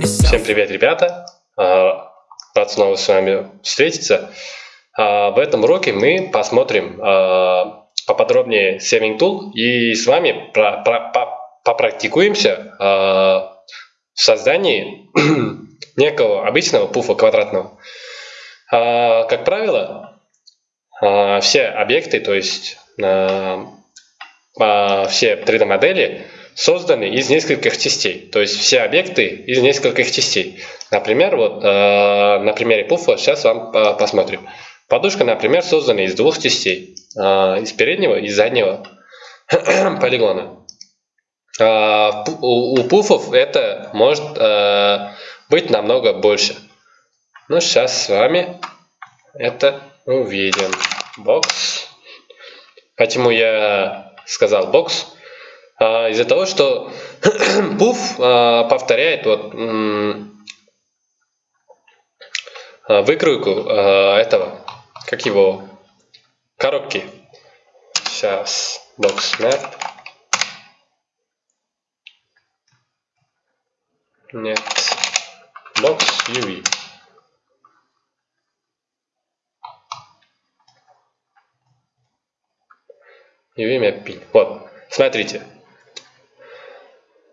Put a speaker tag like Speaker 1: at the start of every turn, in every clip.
Speaker 1: Всем привет, ребята! А, Рад снова с вами встретиться. А, В этом уроке мы посмотрим а, поподробнее Saving Tool и с вами про- про- по- попрактикуемся в создании некого обычного пуфа квадратного. Как правило, все объекты, то есть все 3D-модели созданы из нескольких частей. То есть все объекты из нескольких частей. Например, вот э, на примере пуфа сейчас вам э, посмотрим. Подушка, например, создана из двух частей. Э, из переднего и заднего полигона. Пу- у, у пуфов это может э, быть намного больше. Ну, сейчас с вами это увидим. Бокс. Почему я сказал бокс? А, Из-за того, что пуф а, повторяет вот а, выкройку этого, как его, коробки. Сейчас, бокс map. Нет, бокс UV. UV mapping. Вот, смотрите.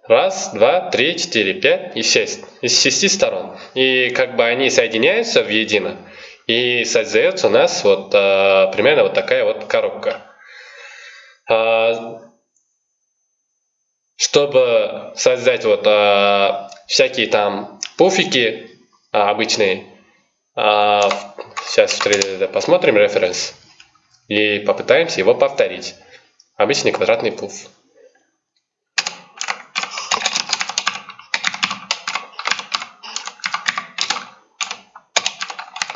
Speaker 1: Раз, два, три, четыре, пять и шесть. Из шести сторон. И как бы они соединяются в едино. И создается у нас вот а, примерно вот такая вот коробка. А, чтобы создать вот а, всякие там пуфики а, обычные, а, сейчас в 3D посмотрим референс и попытаемся его повторить. Обычный квадратный пуф.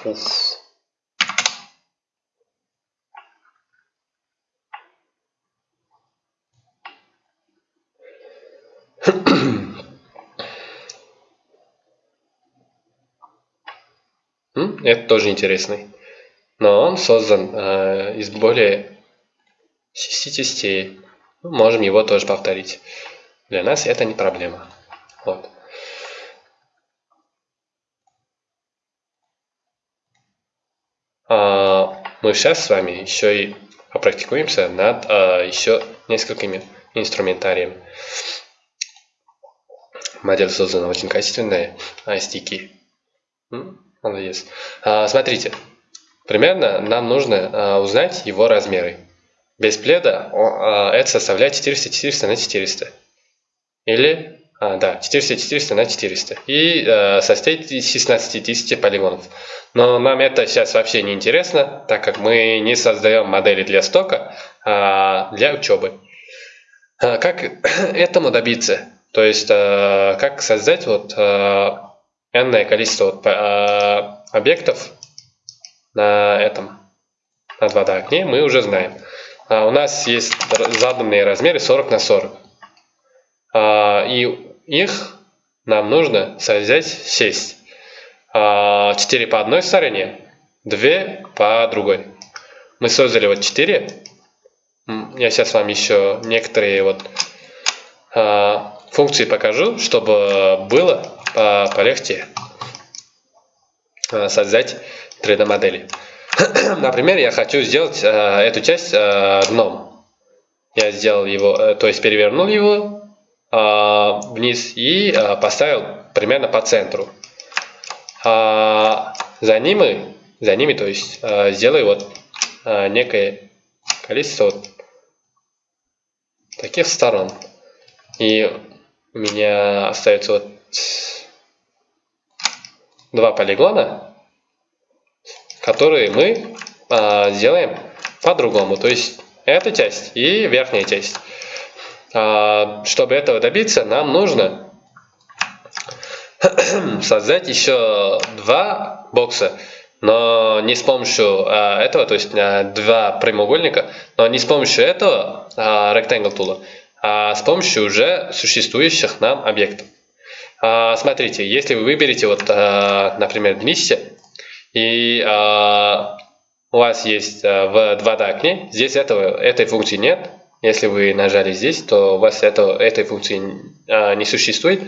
Speaker 1: Пуф. М, Это тоже интересный. Но он создан э, из более 6 частей. Мы можем его тоже повторить. Для нас это не проблема. Вот. Мы сейчас с вами еще и попрактикуемся над а, еще несколькими инструментариями. Модель создана очень качественная, а стики. Молодец. А, Смотрите, примерно нам нужно а, узнать его размеры. Без пледа а, это составляет 400-400 на 400. Или, а, да, 400-400 на 400. И а, состоит из 16 тысяч полигонов. Но нам это сейчас вообще не интересно, так как мы не создаем модели для стока, а для учебы. А, Как этому добиться? То есть, а, как создать вот а, n количество вот, а, объектов на этом, на 2D окне, мы уже знаем. А, У нас есть заданные размеры 40 на 40. А, И их нам нужно создать 6. 4 по одной стороне, 2 по другой. Мы создали вот 4. М, Я сейчас вам еще некоторые вот а, функции покажу, чтобы было а, полегче а, создать 3D модели. Например, я хочу сделать а, эту часть а, дном. Я сделал его, э, то есть перевернул его а, вниз и а, поставил примерно по центру. А, за ними, за ними, то есть а, сделаю вот а, некое количество вот таких сторон. И у меня остается вот два полигона, которые мы а, сделаем по-другому. То есть эта часть и верхняя часть. А, чтобы этого добиться, нам нужно создать еще два бокса, но не с помощью а, этого, то есть а, два прямоугольника, но не с помощью этого rectangle tool, а с помощью уже существующих нам объектов. Смотрите, если вы выберете, вот, например, листья, и у вас есть в 2D окне, здесь этого, этой функции нет. Если вы нажали здесь, то у вас этого, этой функции а, не существует.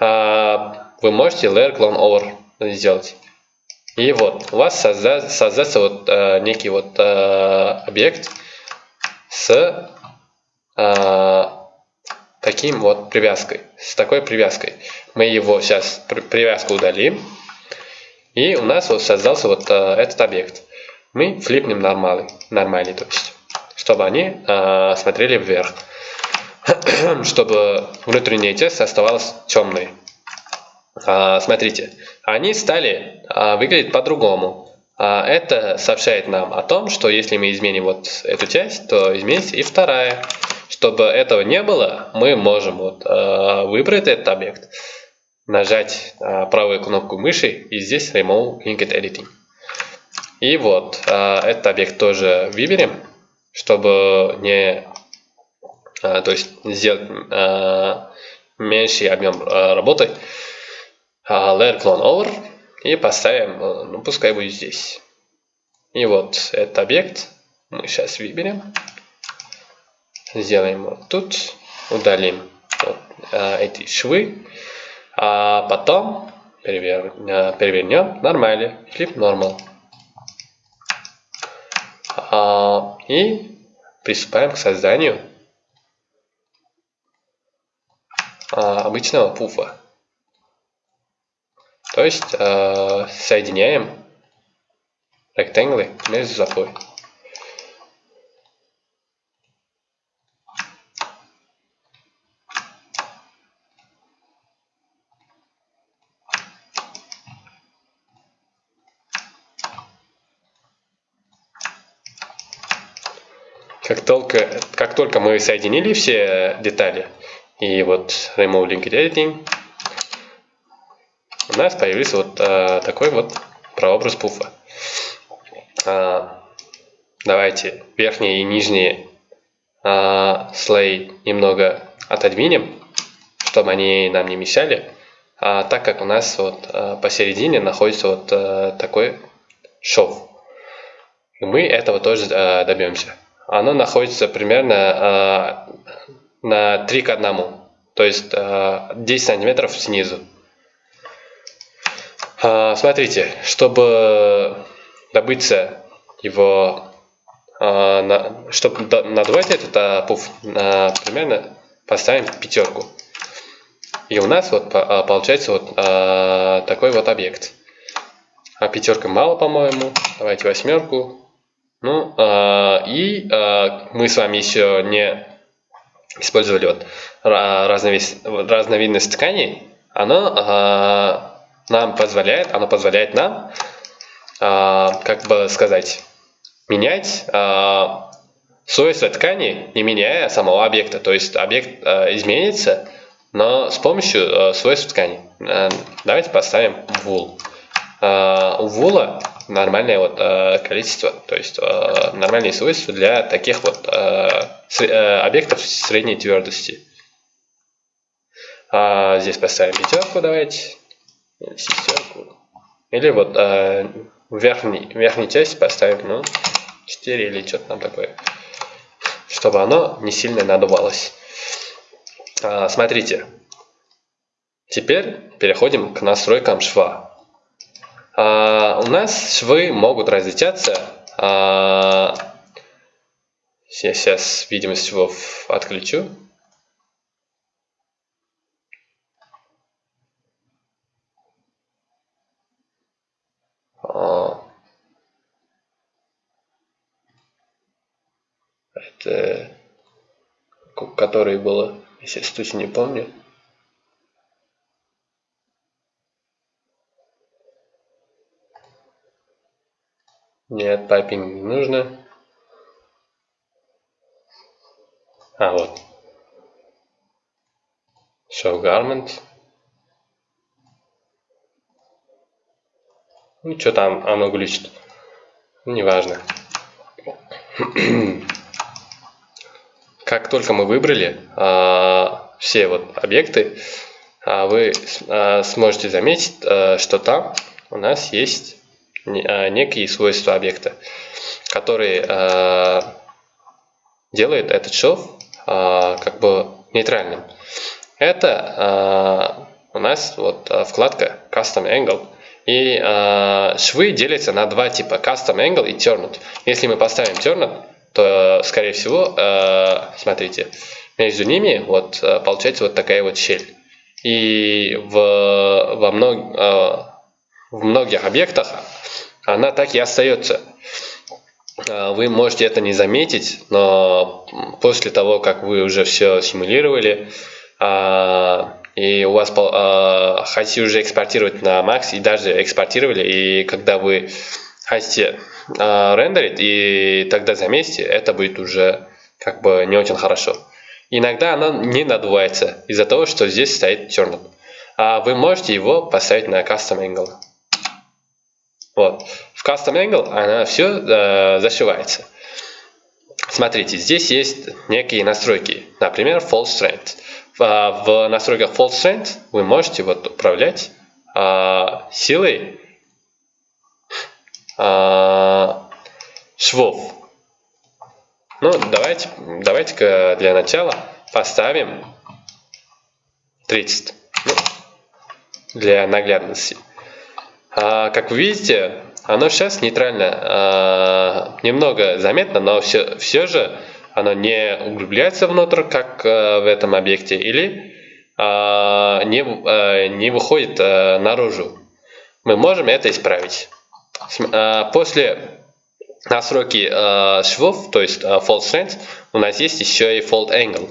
Speaker 1: А, вы можете layer clone over сделать. И вот у вас созда создастся вот э, некий вот э, объект с э, таким вот привязкой, с такой привязкой. Мы его сейчас привязку удалим, и у нас вот создался вот э, этот объект. Мы флипнем нормали, нормали, то есть, чтобы они э, смотрели вверх, чтобы внутренняя часть оставалась темной. А, смотрите, они стали а, выглядеть по-другому. А, это сообщает нам о том, что если мы изменим вот эту часть, то изменится и вторая. Чтобы этого не было, мы можем вот, выбрать этот объект, нажать правую кнопку мыши и здесь Remove Linked Editing. И вот этот объект тоже выберем, чтобы не, то есть сделать меньший объем работы. layer clone over и поставим, э, ну пускай будет здесь. И вот этот объект мы сейчас выберем, сделаем вот тут, удалим вот, эти швы, а потом перевер, перевернем нормально, flip normal. А, и приступаем к созданию а, обычного пуфа. То есть э, соединяем ректанглы между собой. Как только, как только мы соединили все детали, и вот Remove Link Editing, у нас появился вот а, такой вот прообраз пуфа. А, давайте верхние и нижние а, слои немного отодвинем, чтобы они нам не мешали. А, так как у нас вот а, посередине находится вот а, такой шов. И мы этого тоже а, добьемся. Оно находится примерно а, на 3 к 1. То есть а, 10 сантиметров снизу. А, смотрите, чтобы добыться его, а, чтобы надувать этот а, пуф, примерно поставим пятерку. И у нас вот получается вот такой вот объект. А пятерка мало, по-моему. Давайте восьмерку. Ну, и мы с вами еще не использовали вот разновидность тканей. Оно нам позволяет, оно позволяет нам, э, как бы сказать, менять э, свойства ткани, не меняя самого объекта. То есть объект э, изменится, но с помощью э, свойств ткани. Э, давайте поставим wool. Э, у вула нормальное вот э, количество, то есть э, нормальные свойства для таких вот э, объектов средней твердости. А, здесь поставим пятерку, давайте шестерку. Или вот э, в верхней, верхней части поставим, ну, 4 или что-то там такое. Чтобы оно не сильно надувалось. А, смотрите. Теперь переходим к настройкам шва. А, у нас швы могут различаться. А, я сейчас видимость швов отключу. это который было, если точно не помню. Нет, piping не нужно. А, вот. Show garment. Ну, что там оно глючит. Неважно. как только мы выбрали а, все вот объекты, а, вы а, сможете заметить, а, что там у нас есть некие свойства объекта, которые а, делают этот шов а, как бы нейтральным. Это а, у нас вот а, вкладка Custom Angle. И швы делятся на два типа, Custom Angle и Turned. Если мы поставим Turned, то, скорее всего, смотрите, между ними вот получается вот такая вот щель. И в, во мног, э, в многих объектах она так и остается. Вы можете это не заметить, но после того, как вы уже все симулировали, и у вас э, хотите уже экспортировать на Max, и даже экспортировали, и когда вы хотите рендерить, и тогда заметите, это будет уже как бы не очень хорошо. Иногда она не надувается из-за того, что здесь стоит turned. А вы можете его поставить на Custom Angle. Вот. В Custom Angle она все э, зашивается. Смотрите, здесь есть некие настройки. Например, False Strength в настройках Fault Strength вы можете вот управлять а, силой а, швов. Ну, давайте, давайте для начала поставим 30 ну, для наглядности. А, как вы видите, оно сейчас нейтрально, а, немного заметно, но все, все же оно не углубляется внутрь, как э, в этом объекте, или э, не, э, не выходит наружу. Мы можем это исправить. После настройки швов, то есть fold strength, у нас есть еще и fold angle.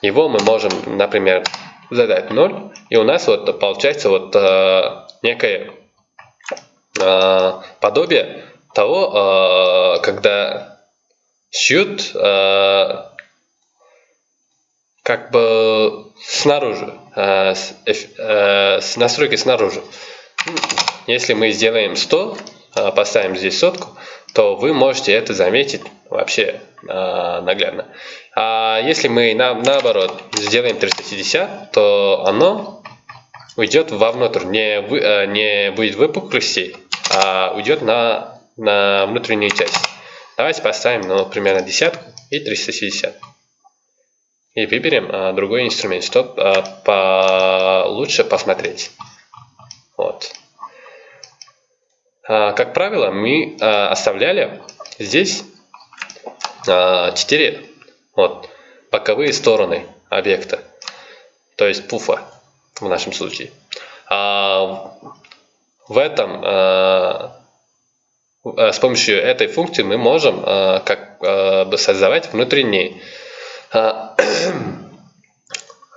Speaker 1: Его мы можем, например, задать 0, и у нас вот получается вот некое подобие того, когда шьют э, как бы снаружи, э, с, э, с настройкой снаружи. Если мы сделаем 100, э, поставим здесь сотку, то вы можете это заметить вообще э, наглядно. А если мы на, наоборот сделаем 360, то оно уйдет вовнутрь, не, вы, э, не будет выпуклостей, а уйдет на, на внутреннюю часть. Давайте поставим, ну, примерно десятку и 360. И выберем а, другой инструмент, чтобы а, по лучше посмотреть. Вот. А, как правило, мы а, оставляли здесь а, 4 вот, боковые стороны объекта, то есть пуфа в нашем случае. А, в этом а, Э, с помощью этой функции мы можем э, как э, бы создавать внутренние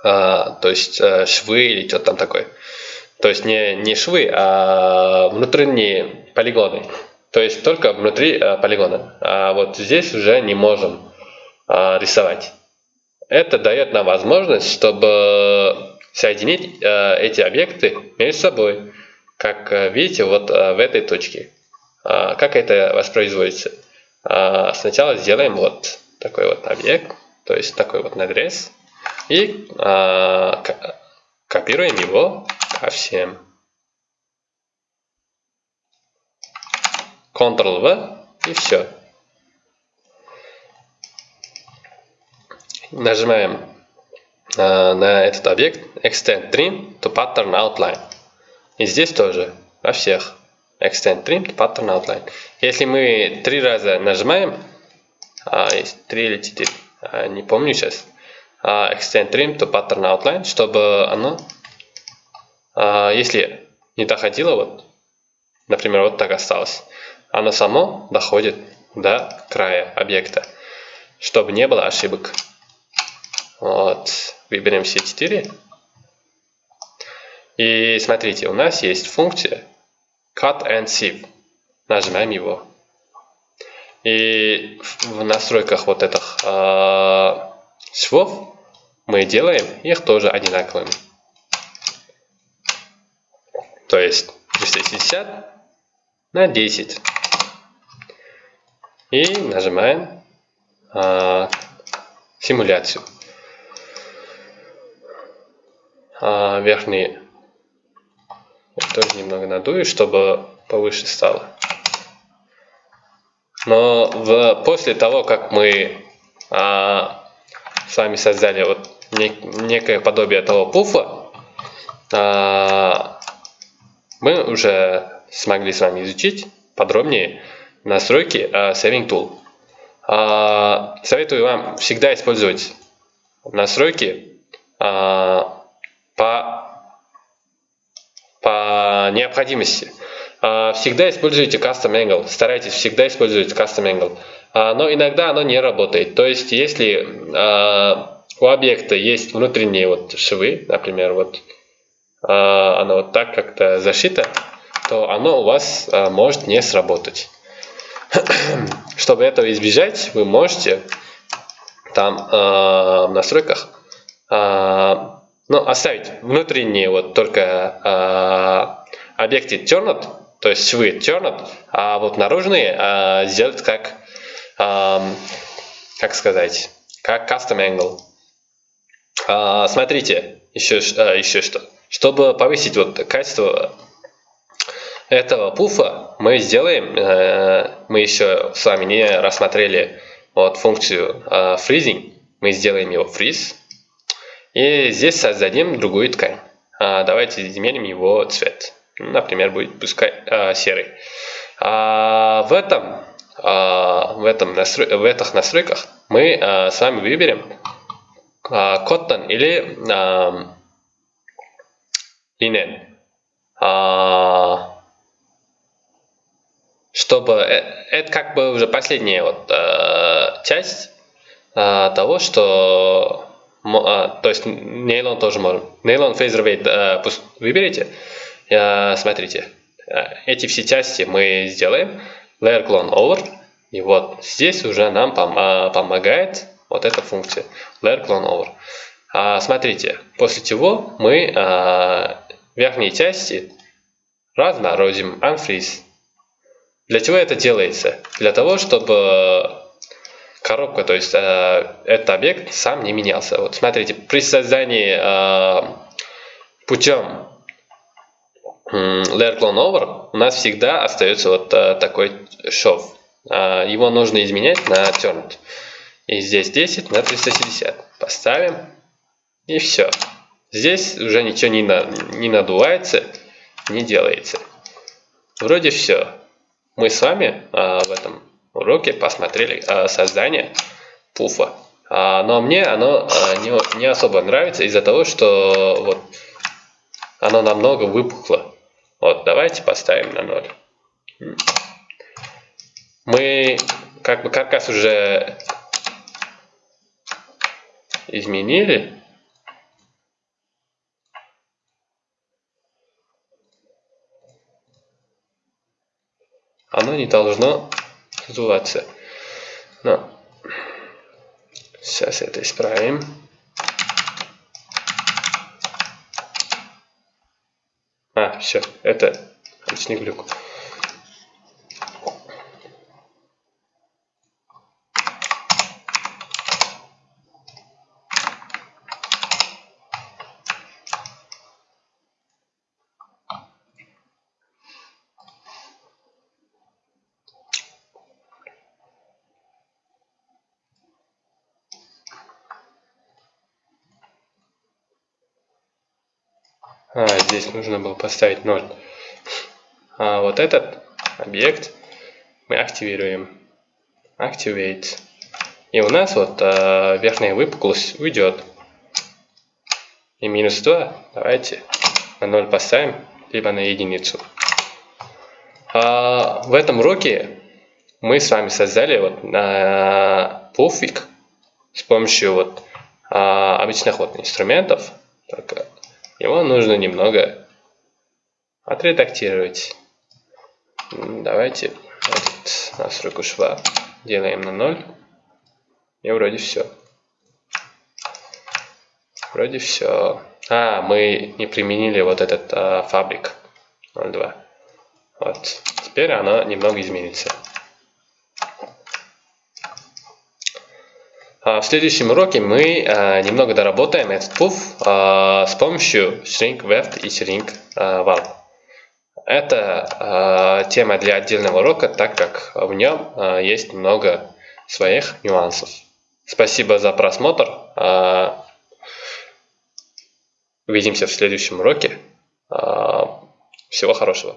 Speaker 1: то есть швы или что-то там такое. То есть не, не швы, а внутренние полигоны. То есть только внутри полигона. А вот здесь уже не можем рисовать. Это дает нам возможность, чтобы соединить эти объекты между собой. Как видите, вот в этой точке. А, как это воспроизводится? А, сначала сделаем вот такой вот объект, то есть такой вот надрез, и а, копируем его ко всем. Ctrl-V и все. Нажимаем на этот объект Extend Trim to Pattern Outline. И здесь тоже, во всех. Extend Trim Pattern Outline. Если мы три раза нажимаем, а, три или четыре, а, не помню сейчас, а, Extend Trim to Pattern Outline, чтобы оно, а, если не доходило, вот, например, вот так осталось, оно само доходит до края объекта, чтобы не было ошибок. Вот, выберем все четыре. И смотрите, у нас есть функция Cut and Sieve. Нажимаем его. И в настройках вот этих э, швов мы делаем их тоже одинаковыми. То есть 360 на 10. И нажимаем э, симуляцию. Э, верхний тоже немного надую, чтобы повыше стало. Но в, после того, как мы а, с вами создали вот нек, некое подобие того пуфа, а, мы уже смогли с вами изучить подробнее настройки а, Saving Tool. А, советую вам всегда использовать настройки по, по необходимости. Всегда используйте Custom Angle, старайтесь всегда использовать Custom Angle. Но иногда оно не работает. То есть, если у объекта есть внутренние вот швы, например, вот а, оно вот так как-то зашито, то оно у вас а, может не сработать. Чтобы этого избежать, вы можете там а, в настройках ну, оставить внутренние вот только объекты turned, то есть швы turned, а вот наружные сделать как, как сказать, как custom angle. А, смотрите, еще, а, еще что. Чтобы повысить вот качество этого пуфа, мы сделаем, э, мы еще с вами не рассмотрели вот функцию э, freezing, мы сделаем его freeze, и здесь создадим другую ткань. А, давайте изменим его цвет. Например, будет пускай а, серый. А, в этом, а, в, этом настрой, в этих настройках мы а, с вами выберем cotton или linen. Чтобы это как бы уже последняя вот часть того, что то есть нейлон тоже можем. Нейлон фейзервейт пусть выберите. Смотрите, эти все части мы сделаем. Layer clone over. И вот здесь уже нам помогает вот эта функция layer clone over. А, смотрите, после чего мы верхние части разморозим unfreeze. Для чего это делается? Для того, чтобы коробка, то есть э, этот объект сам не менялся. Вот смотрите, при создании э, путем layer clone over у нас всегда остается вот э, такой шов. Э, его нужно изменять на turned. И здесь 10 на 370. Поставим. И все. Здесь уже ничего не, на, не надувается, не делается. Вроде все. Мы с вами а, в этом уроке посмотрели а, создание пуфа. А, но мне оно а, не, не особо нравится из-за того, что вот оно намного выпухло. Вот, давайте поставим на 0. Мы как бы каркас уже изменили. Оно не должно сдуваться. Но сейчас это исправим. А, все, это лишний глюк. А, здесь нужно было поставить 0. А вот этот объект мы активируем. Activate. И у нас вот а, верхняя выпуклость уйдет. И минус 2 давайте на 0 поставим, либо на единицу. А, в этом уроке мы с вами создали вот а, пуфик с помощью вот а, обычных вот инструментов. Только его нужно немного отредактировать. Давайте этот настройку шва делаем на 0. И вроде все. Вроде все. А, мы не применили вот этот а, фабрик 0.2. Вот. Теперь она немного изменится. А, в следующем уроке мы а, немного доработаем этот пуф а, с помощью shrink weft и shrink warp. Это тема для отдельного урока, так как в нем есть много своих нюансов. Спасибо за просмотр. Увидимся в следующем уроке. А, всего хорошего.